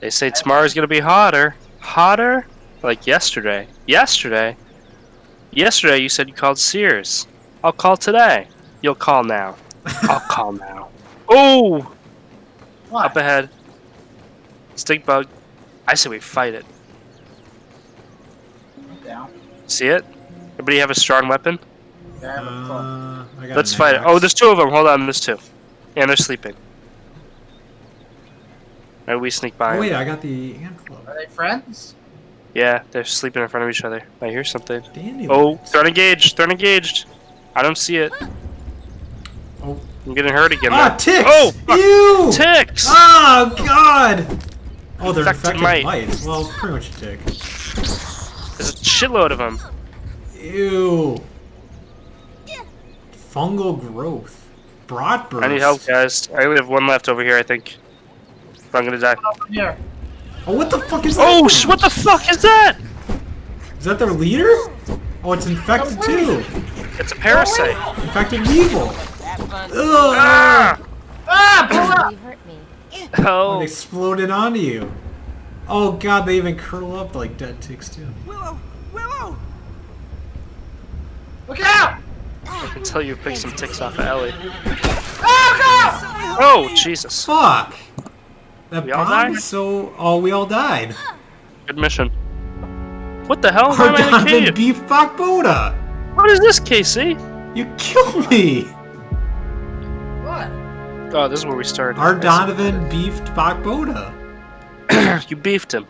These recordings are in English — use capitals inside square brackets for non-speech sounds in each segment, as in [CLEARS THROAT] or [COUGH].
They say tomorrow's gonna be hotter. Hotter? Like yesterday. Yesterday? Yesterday you said you called Sears. I'll call today. You'll call now. [LAUGHS] I'll call now. Oh! What? Up ahead. Stink bug. I say we fight it. Down. See it? Everybody have a strong weapon? Yeah, I have a club. Uh, I got Let's an fight it. Oh, there's two of them. Hold on, there's two. And they're sleeping. Maybe we sneak by Oh 'em. wait, I got the ant club. Are they friends? Yeah, they're sleeping in front of each other. I hear something. Dandelions. Oh, threat engaged. Threat engaged. I don't see it. Oh. I'm getting hurt again. Ah, though. ticks! Oh, fuck. Ew! Ticks! Oh god! Oh, they're Infected infected mite. mites. Well, pretty much a tick. There's a shitload of them. Ew. Fungal growth. Broadburst. I need help, guys. I only have one left over here, I think. But I'm gonna die. Over here. Oh, what the fuck is Oh, that? sh- what the fuck is that? Is that their leader? Oh, it's infected too. It's a parasite. Infected weevil. Have fun. Ugh. Ah! Ah, pull up! You. It Oh, exploded onto you. Oh god, they even curl up like dead ticks too. Willow! Willow! Look out! I can tell you picked some ticks off of Ellie. Oh, god! Oh, Jesus. Fuck! That We all died? so. Oh, we all died. Good mission. What the hell? Why am I in a Donovan cave? beef Bakboda! What is this, Casey? You killed me! What? Oh, this is where we started. Our Donovan beefed Bakboda. [CLEARS THROAT] you beefed him.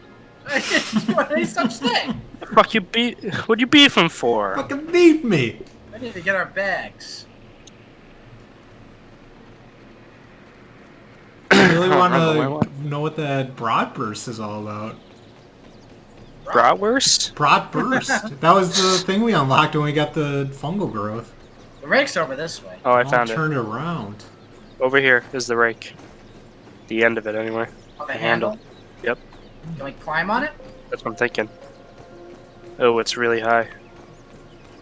I didn't do any such thing. The fuck you beef? What'd you beef him for? Fucking beefed me! I need to get our bags. [CLEARS THROAT] I really want remember where know what that Broadburst is all about. Bratwurst? Broadburst. [LAUGHS] that was the thing we unlocked when we got the fungal growth. The rake's over this way. Oh, I I'll found it. turn around. Over here is the rake. The end of it, anyway. On the The handle. handle. Yep. Can we climb on it? That's what I'm thinking. Oh, it's really high.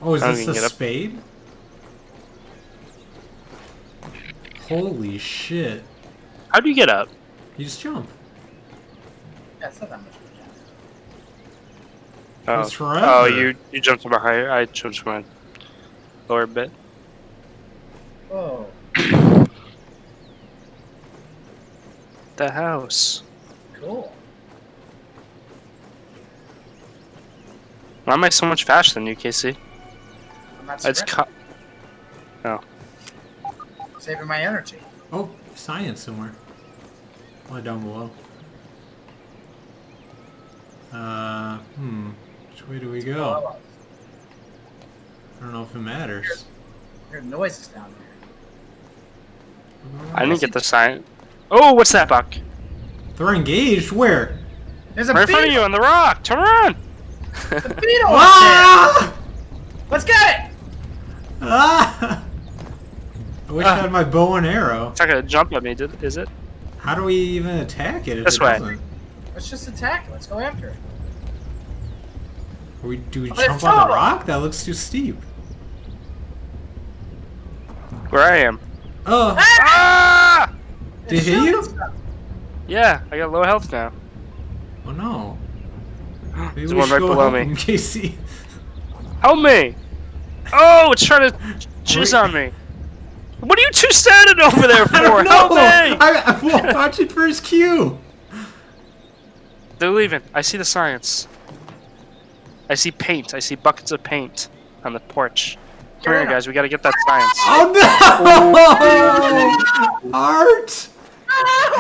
Oh, is this even a get up. spade? Holy shit. How do you get up? You just jump. Yeah, it's not that much. Oh, It's forever. oh you you jumped from a higher. I jumped from a lower bit. Oh, The house. cool. Why am I so much faster than you, Casey? I'm not It's sprinting. co- oh. saving my energy. Oh, science somewhere. Oh, down below. Uh, hmm. Which way do we go? I don't know if it matters. I hear noises down there. I didn't get the sign. Oh, what's that, Buck? They're engaged? Where? There's a Right in front of you on the rock. Turn around. The beetle [LAUGHS] up! Ah! Let's get it! Ah! I wish I Ah. had my bow and arrow. It's not gonna jump at me, did, is it? How do we even attack it if This it way. doesn't? Let's just attack it. Let's go after it. Or we, do we Oh, jump on the rock? That looks too steep. Where I am. Oh, Ah! Did It's it hit you? stuff. Yeah, I got low health now. oh no. [GASPS] Maybe There's one right go below help me. him, [LAUGHS] Casey. Help me! Oh, it's trying to jizz on me. What are you two standing over there for? [LAUGHS] I don't Help know. me! I, I'm watching for his cue. They're leaving. I see the science. I see paint. I see buckets of paint on the porch. Come here, guys. We gotta get that science. Oh no! [LAUGHS] Art!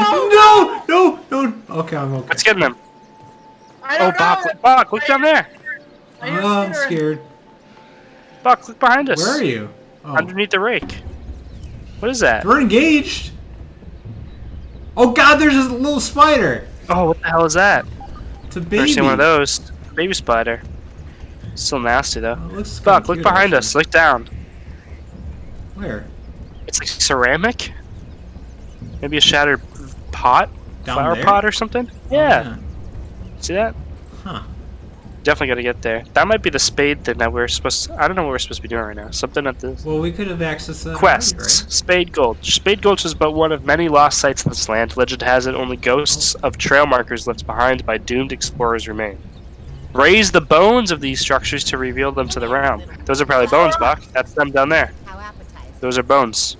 No! No! No! Okay, I'm okay. Let's get them. I Oh, don't Buck, know. look, Buck, look down there. I hear Oh, I'm scared. Buck, look behind us. Where are you? Oh. Underneath the rake. What is that? We're engaged. Oh god, there's a little spider. Oh, what the hell is that? It's a Never baby. seen one of those. Baby spider. Still nasty though. Oh, it looks kinda Buck, look behind actually. us. Look down. Where? It's like ceramic. Maybe a shattered pot, Down flower there? pot or something. Oh, Yeah. See that? Huh. Definitely gotta get there. That might be the spade thing that we're supposed. To, I don't know what we're supposed to be doing right now. Something at the Well, we could have accessed that. already, quests. Spade Gulch. Spade Gulch is but one of many lost sites in this land. Legend has it only ghosts of trail markers left behind by doomed explorers remain. Raise the bones of these structures to reveal them to the realm. Those are probably bones, Buck. That's them down there. How appetizing. Those are bones.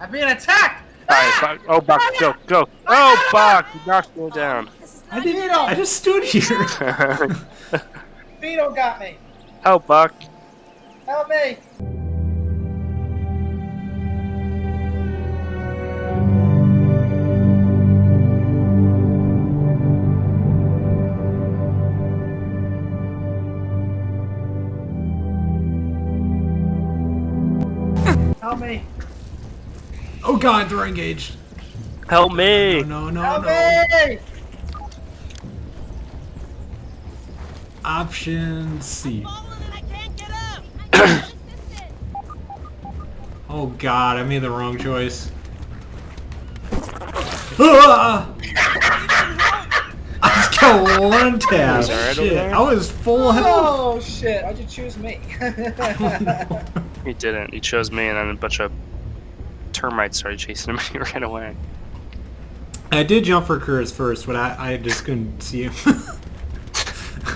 I'm being attacked! Alright, ah! Buck. Oh, Buck, go, go. Oh, Buck, you knocked me down. This is I didn't. Know I just stood here. [LAUGHS] Vito got me! oh, Buck. Help me! Help me! oh God, they're engaged. Help me. No, no, Help no. me! Option C. [CLEARS THROAT] Oh God, I made the wrong choice. Ah! I just got one [LAUGHS] tap. Was alright over Shit. I was full health. Oh shit, why'd you choose me? [LAUGHS] He didn't. He chose me, and then a bunch of termites started chasing him, and he ran away. I did jump for Kurz first, but I, I just couldn't see him. [LAUGHS]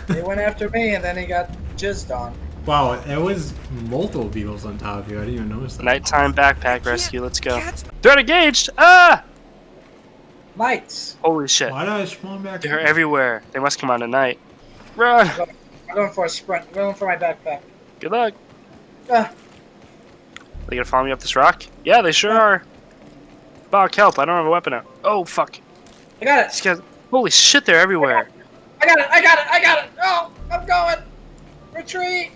he went after me and then he got jizzed on. wow, it was multiple beetles on top of you. I didn't even notice that. Nighttime backpack rescue. Let's go. Threat engaged. Ah! Mites! Holy shit. Why did I spawn back? They're everywhere. They must come out at night. Run. I'm going for a sprint. I'm going for my backpack. Good luck. Ah, They gonna follow me up this rock? Yeah, they sure are. Bog, help! I don't have a weapon out. Oh fuck! I got it! guys. Holy shit! They're everywhere. I got it! I got it! I got it! Oh! I'm going! Retreat!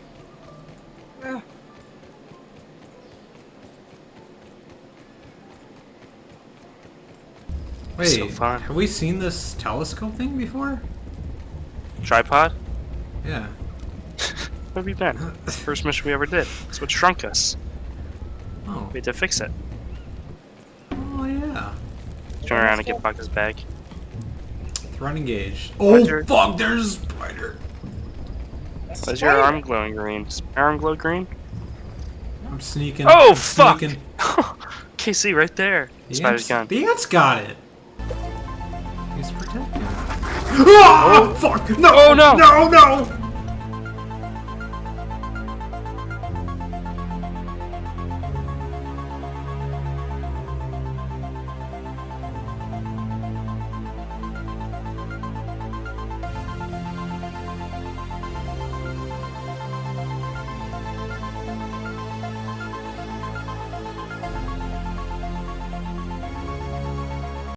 Wait, So fun. have we seen this telescope thing before? Tripod. Yeah. [LAUGHS] Where have you been? [LAUGHS] First mission we ever did. That's what shrunk us. Oh. We had to fix it. Oh yeah. Turn around and get Buck's bag. Threat engaged. Roger. Oh fuck! There's a spider. That's is your arm glowing green? Is my arm glow green? I'm sneaking. Oh I'm fuck! sneaking. [LAUGHS] KC right there. The Spider's ants- gone. The ants got it. He's protecting. it. Ah! Fuck! No! Oh, no! No! No!